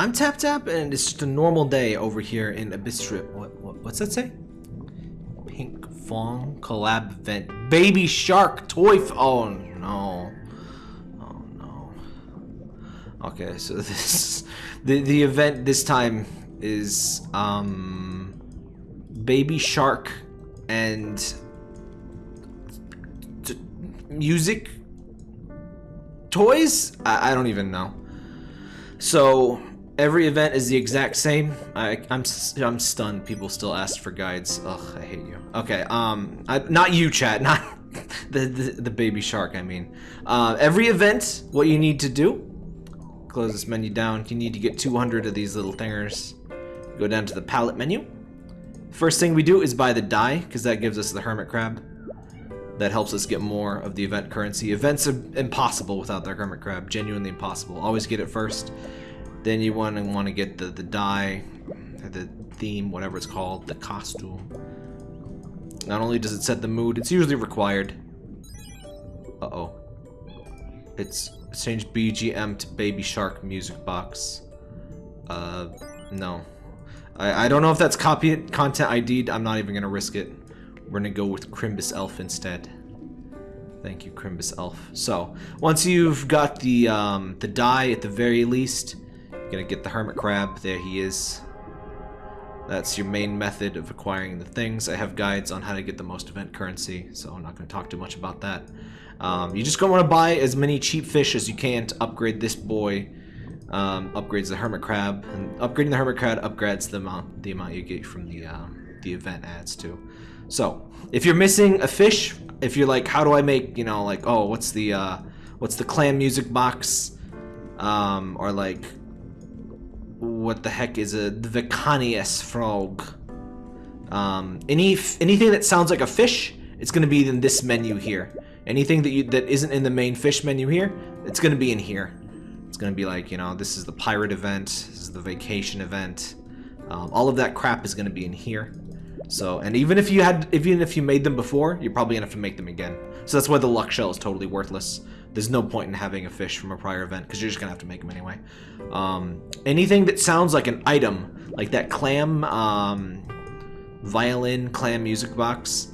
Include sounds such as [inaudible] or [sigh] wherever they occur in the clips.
I'm Tap Tap, and it's just a normal day over here in Abyssrium. What, what, what's that say? Pink Fong collab event. Baby Shark toy. F oh no. Oh no. Okay, so [laughs] this the the event this time is um Baby Shark and music toys. I, I don't even know. So every event is the exact same. I, I'm s- I'm stunned. People still ask for guides. Ugh, I hate you. Okay, um, I, not you, chat. [laughs] Not the, the the baby shark. I mean, uh, every event. What you need to do? Close this menu down. You need to get 200 of these little thingers. Go down to the palette menu. First thing we do is buy the die because that gives us the hermit crab. That helps us get more of the event currency. Events are impossible without the hermit crab. Genuinely impossible. Always get it first. Then you want to want to get the the die, the theme, whatever it's called, the costume. Not only does it set the mood, it's usually required. Uh oh. It's changed BGM to Baby Shark Music Box. Uh, no. I, I don't know if that's copy content ID'd. I'm not even gonna risk it. We're gonna go with Crimbus Elf instead. Thank you, Crimbus Elf. So, once you've got the um, the die at the very least, gonna get the Hermit Crab. There he is. That's your main method of acquiring the things. I have guides on how to get the most event currency, so I'm not going to talk too much about that. Um, you just going to want to buy as many cheap fish as you can to upgrade this boy. Um, upgrades the hermit crab, and upgrading the hermit crab upgrades the amount the amount you get from the um, the event ads too. So if you're missing a fish, if you're like, how do I make you know like oh what's the uh, what's the clam music box, um, or like what the heck is a Vicanius frog? Um, any anything that sounds like a fish, it's gonna be in this menu here. Anything that you that isn't in the main fish menu here, it's gonna be in here. It's gonna be like you know this is the pirate event, this is the vacation event. Um, all of that crap is gonna be in here. So and even if you had even if you made them before, you're probably gonna have to make them again. So that's why the luck shell is totally worthless. There's no point in having a fish from a prior event because you're just gonna have to make them anyway. Um, anything that sounds like an item, like that clam um, violin clam music box,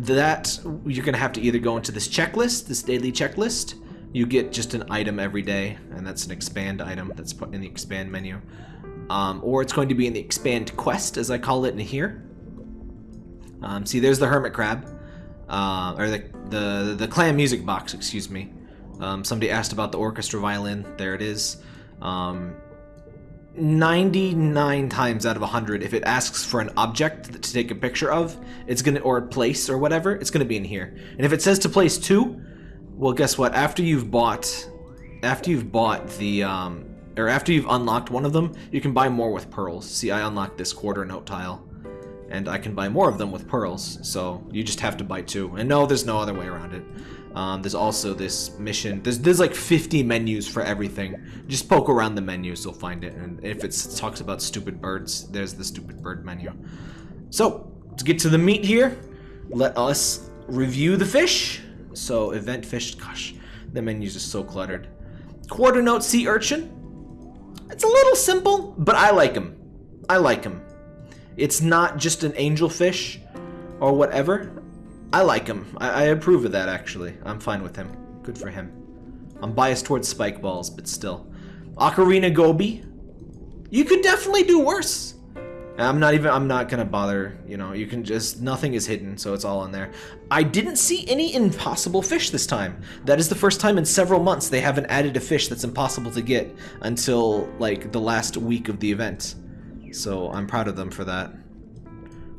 that you're gonna have to either go into this checklist, this daily checklist. You get just an item every day, and that's an expand item that's put in the expand menu. Um, or it's going to be in the expand quest, as I call it in here. Um, see, there's the hermit crab, uh, or the, the the clam music box. Excuse me. Um, somebody asked about the orchestra violin. There it is. Um, 99 times out of 100, if it asks for an object to take a picture of, it's gonna or place or whatever, it's gonna be in here. And if it says to place two, well, guess what? After you've bought, after you've bought the um, or after you've unlocked one of them, you can buy more with pearls. See, I unlocked this quarter note tile, and I can buy more of them with pearls. So you just have to buy two. And no, there's no other way around it. Um, there's also this mission. There's there's like 50 menus for everything. Just poke around the menus, you'll find it. And if it talks about stupid birds, there's the stupid bird menu. So to get to the meat here, let us review the fish. So event fish, gosh, the menus are so cluttered. Quarter note sea urchin. It's a little simple, but I like him. I like him. It's not just an angelfish or whatever. I like him. I, I approve of that, actually. I'm fine with him. Good for him. I'm biased towards spike balls, but still. Ocarina Goby. You could definitely do worse. I'm not even, I'm not gonna bother, you know, you can just, nothing is hidden, so it's all in there. I didn't see any impossible fish this time. That is the first time in several months they haven't added a fish that's impossible to get until, like, the last week of the event. So I'm proud of them for that.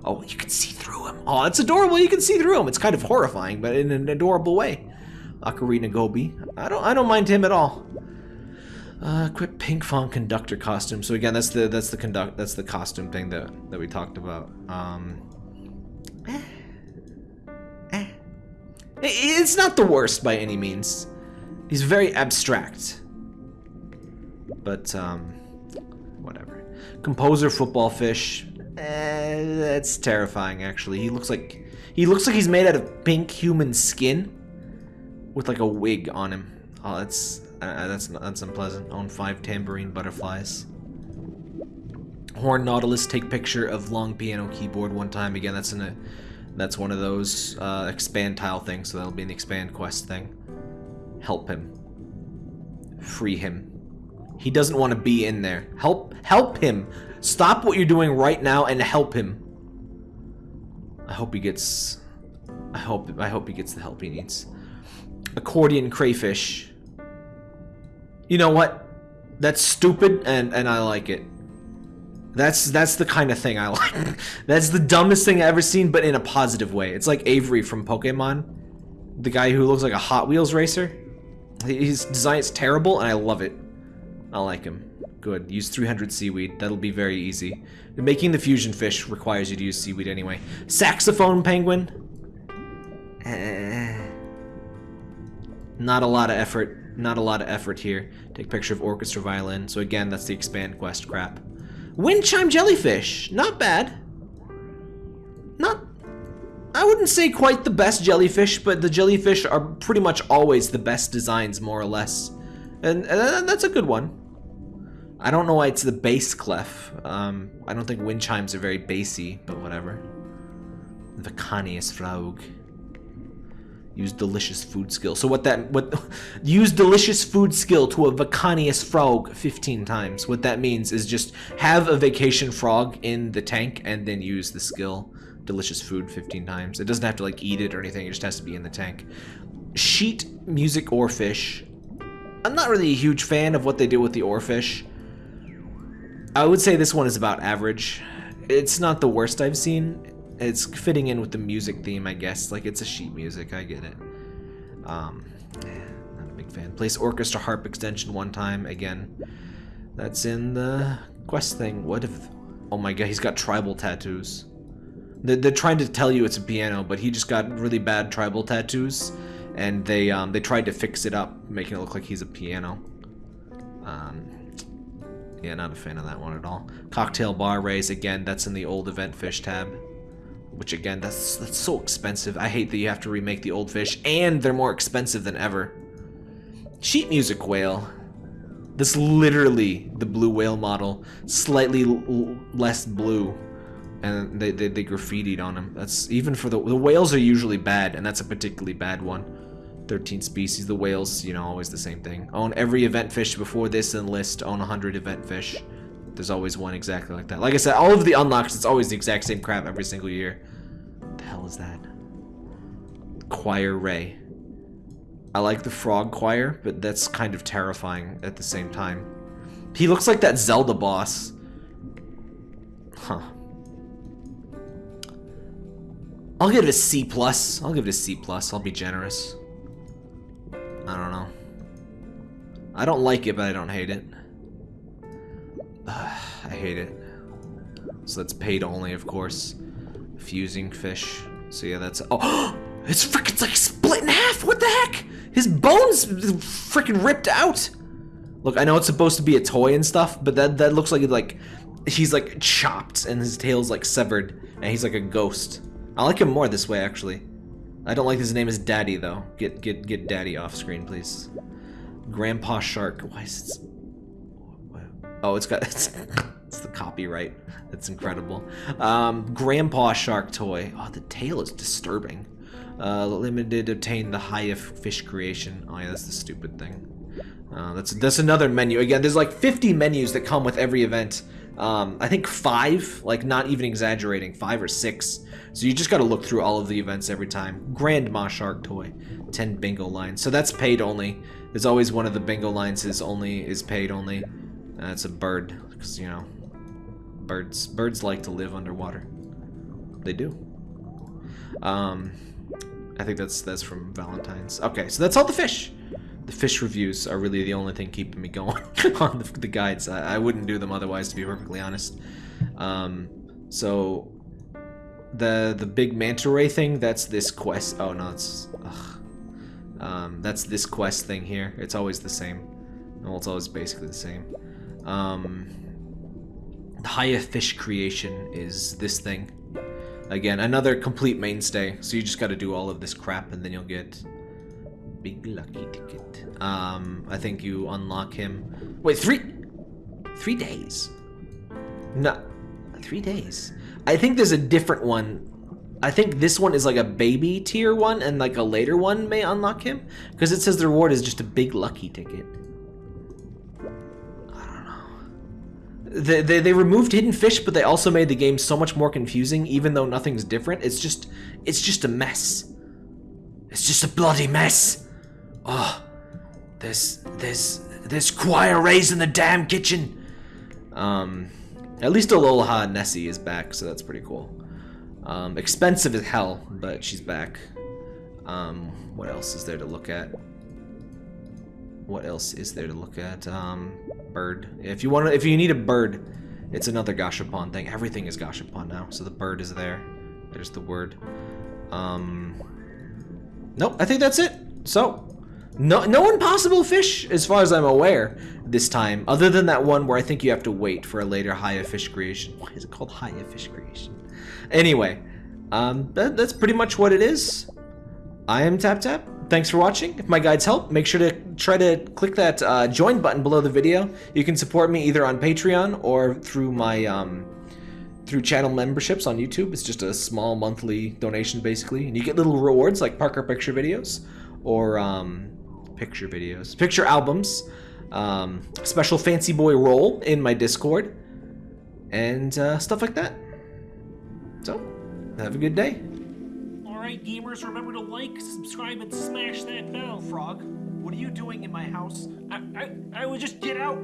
Oh, you can see through him. Oh, it's adorable. You can see through him. It's kind of horrifying, but in an adorable way. Ocarina Goby. I don't. I don't mind him at all. Uh, equip Pinkfong conductor costume. So again, that's the that's the conduct that's the costume thing that that we talked about. Um, eh, eh. It's not the worst by any means. He's very abstract. But um, whatever. Composer football fish. Eh, that's terrifying. Actually, he looks like he looks like he's made out of pink human skin with like a wig on him. Oh, that's uh, that's that's unpleasant. Own five tambourine butterflies. Horn Nautilus take picture of long piano keyboard one time. Again, that's in a that's one of those uh, expand tile things, so that'll be an expand quest thing. Help him. Free him. He doesn't want to be in there. Help help him. Stop what you're doing right now and help him. I hope he gets I hope I hope he gets the help he needs. Accordion crayfish. You know what? That's stupid and and I like it. That's that's the kind of thing I like. [laughs] that's the dumbest thing I've ever seen, but in a positive way. It's like Avery from Pokemon, the guy who looks like a Hot Wheels racer. His design is terrible, and I love it. I like him. Good. Use 300 seaweed. That'll be very easy. Making the fusion fish requires you to use seaweed anyway. Saxophone penguin. Eh. Not a lot of effort. Not a lot of effort here. Take picture of orchestra violin. So again, that's the expand quest crap. Wind chime jellyfish. Not bad. Not... I wouldn't say quite the best jellyfish, but the jellyfish are pretty much always the best designs, more or less. And, and that's a good one. I don't know why it's the bass clef. Um, I don't think wind chimes are very bassy, but whatever. Vicanius Frog. Use delicious food skill. So what that what [laughs] use delicious food skill to a Vicanius frog 15 times. What that means is just have a vacation frog in the tank and then use the skill delicious food 15 times. It doesn't have to like eat it or anything, it just has to be in the tank. Sheet music or fish. I'm not really a huge fan of what they do with the oarfish. I would say this one is about average. It's not the worst I've seen it's fitting in with the music theme, I guess. Like, it's a sheet music, I get it. Um, not a big fan. Place orchestra harp extension one time, again. That's in the quest thing. What if... Oh my god, he's got tribal tattoos. They're, they're trying to tell you it's a piano, but he just got really bad tribal tattoos. And they, um, they tried to fix it up, making it look like he's a piano. Um, yeah, not a fan of that one at all. Cocktail bar raise, again, that's in the old event fish tab. Which again, that's that's so expensive. I hate that you have to remake the old fish, and they're more expensive than ever. Sheet music whale. This literally the blue whale model, slightly less blue, and they, they, they graffitied on them. That's even for the the whales are usually bad, and that's a particularly bad one. 13 species. The whales, you know, always the same thing. Own every event fish before this and list. Own 100 event fish. There's always one exactly like that. Like I said, all of the unlocks, it's always the exact same crap every single year. What the hell is that? Choir Ray. I like the frog choir, but that's kind of terrifying at the same time. He looks like that Zelda boss. Huh. I'll give it a C plus. I'll give it a C plus. I'll be generous. I don't know. I don't like it, but I don't hate it. [sighs] I hate it. So that's paid only, of course. Fusing fish. So yeah, that's... Oh! [gasps] It's freaking like split in half! What the heck? His bones freaking ripped out! Look, I know it's supposed to be a toy and stuff, but that, that looks like like... He's like chopped and his tail's like severed and he's like a ghost. I like him more this way, actually. I don't like his name is Daddy, though. Get get get Daddy off screen, please. Grandpa Shark. Why is it... Oh, it's got... [laughs] It's, it's the copyright. That's incredible. Um, Grandpa Shark Toy. Oh, the tail is disturbing. Uh, limited obtain the highest fish creation. Oh yeah, that's the stupid thing. Uh, that's that's another menu. Again, there's like 50 menus that come with every event. Um, I think five, like not even exaggerating, five or six. So you just got to look through all of the events every time. Grandma Shark Toy, 10 bingo lines. So that's paid only. There's always one of the bingo lines is only is paid only. That's a bird, because you know, birds birds like to live underwater. They do. Um, I think that's that's from Valentine's. Okay, so that's all the fish. The fish reviews are really the only thing keeping me going [laughs] on the, the guides. I, I, wouldn't do them otherwise, to be perfectly honest. Um, so the the big manta ray thing, that's this quest. Oh no, it's um, that's this quest thing here. It's always the same. Well, it's always basically the same. Um, the highest fish creation is this thing. Again, another complete mainstay. So you just got to do all of this crap, and then you'll get big lucky ticket. Um, I think you unlock him. Wait, three, three days. No, three days. I think there's a different one. I think this one is like a baby tier one, and like a later one may unlock him because it says the reward is just a big lucky ticket. I don't know. They, they, they removed hidden fish, but they also made the game so much more confusing. Even though nothing's different, it's just it's just a mess. It's just a bloody mess. Oh, there's there's there's choir raised in the damn kitchen. Um, at least Aloha Nessie is back, so that's pretty cool. Um, expensive as hell, but she's back. Um, what else is there to look at? What else is there to look at? Um, bird. If you want, to, if you need a bird, it's another Gashapon thing. Everything is Gashapon now, so the bird is there. There's the word. Um, nope, I think that's it. So, no, no impossible fish, as far as I'm aware, this time. Other than that one where I think you have to wait for a later Haya fish creation. Why is it called Haya fish creation? Anyway, um, that, that's pretty much what it is. I am Tap Tap. Thanks for watching. If my guides help, make sure to try to click that uh, join button below the video. You can support me either on Patreon or through my um, through channel memberships on YouTube. It's just a small monthly donation, basically, and you get little rewards like Parker picture videos or um, picture videos, picture albums, um, special fancy boy role in my Discord, and uh, stuff like that. So, have a good day. Alright, gamers, remember to like, subscribe, and smash that bell. Frog, what are you doing in my house? I, I, I would just get out.